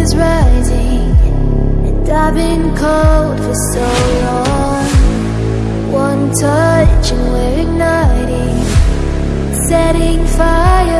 is rising And I've been cold for so long. One touch and we're igniting Setting fire.